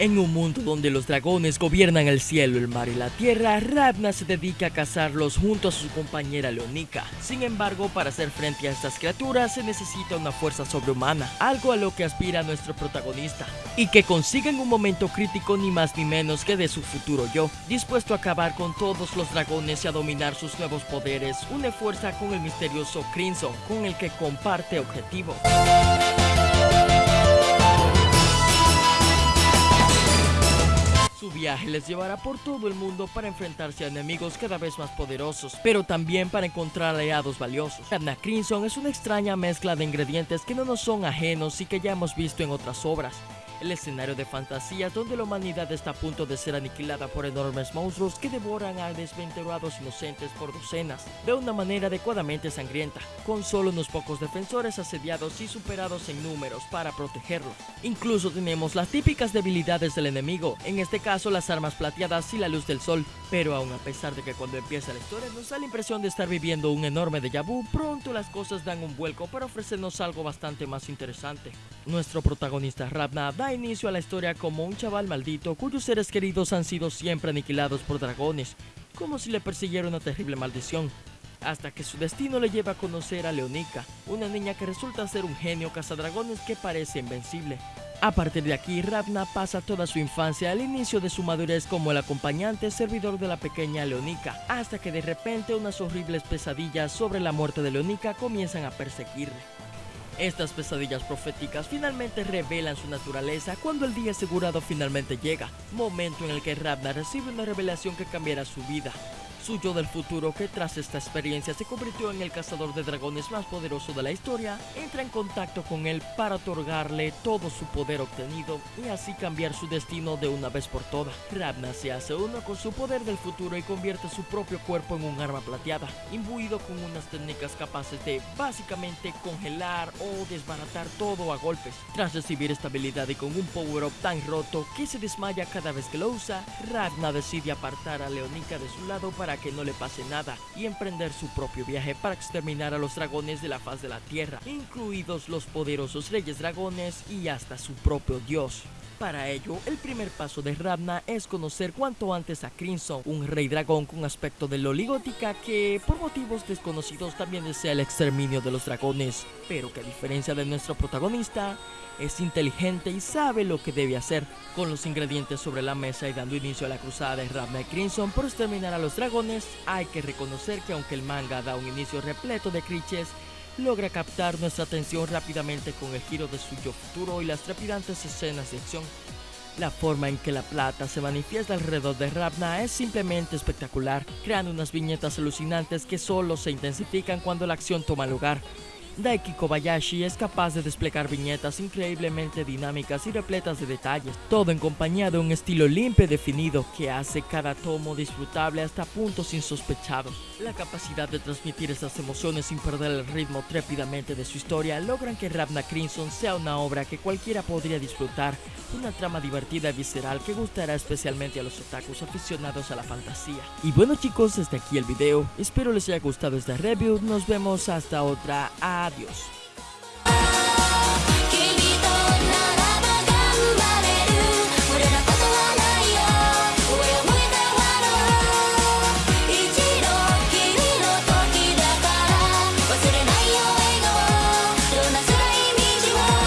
En un mundo donde los dragones gobiernan el cielo, el mar y la tierra, Ravna se dedica a cazarlos junto a su compañera Leonica. Sin embargo, para hacer frente a estas criaturas se necesita una fuerza sobrehumana, algo a lo que aspira nuestro protagonista, y que consigue en un momento crítico ni más ni menos que de su futuro yo, dispuesto a acabar con todos los dragones y a dominar sus nuevos poderes, une fuerza con el misterioso Crimson, con el que comparte objetivos. Viaje les llevará por todo el mundo para enfrentarse a enemigos cada vez más poderosos, pero también para encontrar aliados valiosos. Anna Crimson es una extraña mezcla de ingredientes que no nos son ajenos y que ya hemos visto en otras obras el escenario de fantasía donde la humanidad está a punto de ser aniquilada por enormes monstruos que devoran a desventurados inocentes por docenas, de una manera adecuadamente sangrienta, con solo unos pocos defensores asediados y superados en números para protegerlos. Incluso tenemos las típicas debilidades del enemigo, en este caso las armas plateadas y la luz del sol, pero aún a pesar de que cuando empieza la historia nos da la impresión de estar viviendo un enorme déjà vu, pronto las cosas dan un vuelco para ofrecernos algo bastante más interesante. Nuestro protagonista Ravna da inicio a la historia como un chaval maldito cuyos seres queridos han sido siempre aniquilados por dragones, como si le persiguiera una terrible maldición, hasta que su destino le lleva a conocer a Leonica, una niña que resulta ser un genio cazadragones que parece invencible. A partir de aquí, Ravna pasa toda su infancia al inicio de su madurez como el acompañante servidor de la pequeña Leonica, hasta que de repente unas horribles pesadillas sobre la muerte de Leonica comienzan a perseguirle. Estas pesadillas proféticas finalmente revelan su naturaleza cuando el día asegurado finalmente llega, momento en el que Ravna recibe una revelación que cambiará su vida, suyo del futuro que tras esta experiencia se convirtió en el cazador de dragones más poderoso de la historia, entra en contacto con él para otorgarle todo su poder obtenido y así cambiar su destino de una vez por todas. Ravna se hace uno con su poder del futuro y convierte su propio cuerpo en un arma plateada, imbuido con unas técnicas capaces de básicamente congelar o desbaratar todo a golpes. Tras recibir esta habilidad y con un power-up tan roto que se desmaya cada vez que lo usa, Ravna decide apartar a Leonica de su lado para que no le pase nada y emprender su propio viaje para exterminar a los dragones de la faz de la tierra, incluidos los poderosos reyes dragones y hasta su propio dios. Para ello, el primer paso de Ravna es conocer cuanto antes a Crimson, un rey dragón con aspecto de loligótica que, por motivos desconocidos, también desea el exterminio de los dragones, pero que a diferencia de nuestro protagonista, es inteligente y sabe lo que debe hacer. Con los ingredientes sobre la mesa y dando inicio a la cruzada de Ravna y Crimson por exterminar a los dragones, hay que reconocer que aunque el manga da un inicio repleto de clichés, logra captar nuestra atención rápidamente con el giro de su yo futuro y las trepidantes escenas de acción. La forma en que la plata se manifiesta alrededor de Ravna es simplemente espectacular, creando unas viñetas alucinantes que solo se intensifican cuando la acción toma lugar. Daiki Kobayashi es capaz de desplegar viñetas increíblemente dinámicas y repletas de detalles, todo en compañía de un estilo limpio y definido que hace cada tomo disfrutable hasta puntos insospechados. La capacidad de transmitir esas emociones sin perder el ritmo trépidamente de su historia logran que Ravna Crimson sea una obra que cualquiera podría disfrutar, una trama divertida y visceral que gustará especialmente a los otakus aficionados a la fantasía. Y bueno chicos, hasta aquí el video, espero les haya gustado esta review, nos vemos hasta otra, adiós.